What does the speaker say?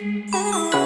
Oh.